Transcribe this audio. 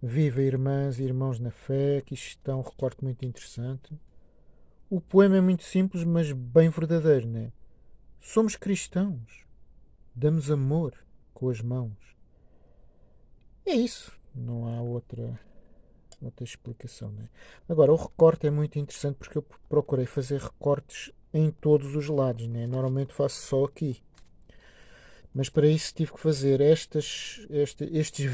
Viva irmãs e irmãos na fé, que isto está um recorte muito interessante. O poema é muito simples, mas bem verdadeiro, né? Somos cristãos. Damos amor com as mãos. É isso. Não há outra, outra explicação, né? Agora, o recorte é muito interessante porque eu procurei fazer recortes em todos os lados, né? Normalmente faço só aqui. Mas para isso tive que fazer estas, este, estes